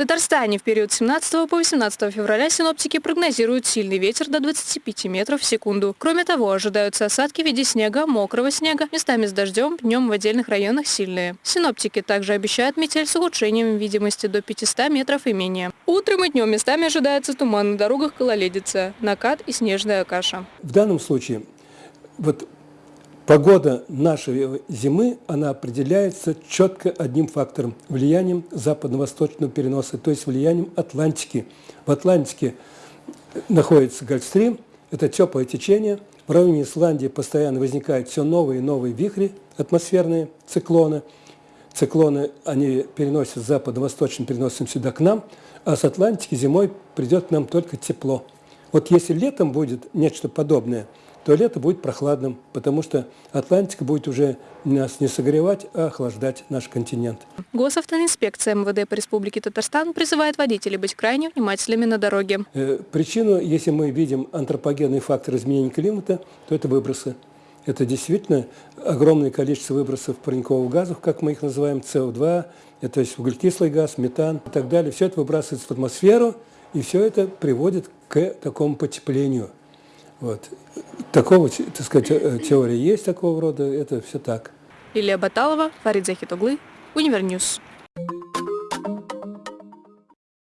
В Татарстане в период с 17 по 18 февраля синоптики прогнозируют сильный ветер до 25 метров в секунду. Кроме того, ожидаются осадки в виде снега, мокрого снега, местами с дождем, днем в отдельных районах сильные. Синоптики также обещают метель с ухудшением видимости до 500 метров и менее. Утром и днем местами ожидается туман на дорогах гололедица, накат и снежная каша. В данном случае вот Погода нашей зимы, она определяется четко одним фактором – влиянием западно-восточного переноса, то есть влиянием Атлантики. В Атлантике находится Гольфстрим, это теплое течение. В районе Исландии постоянно возникают все новые и новые вихри, атмосферные циклоны. Циклоны, они переносят западно-восточным переносом сюда к нам, а с Атлантики зимой придет к нам только тепло. Вот если летом будет нечто подобное – то лето будет прохладным, потому что Атлантика будет уже нас не согревать, а охлаждать наш континент. Госавтоинспекция МВД по Республике Татарстан призывает водителей быть крайне внимательными на дороге. Э, причину, если мы видим антропогенный фактор изменения климата, то это выбросы. Это действительно огромное количество выбросов парниковых газов, как мы их называем, СО2, это есть углекислый газ, метан и так далее. Все это выбрасывается в атмосферу, и все это приводит к такому потеплению. Вот. Такого, так сказать, э, теория есть такого рода, это все так. Лилия Баталова, Фарид Захитоглы, Универньюз.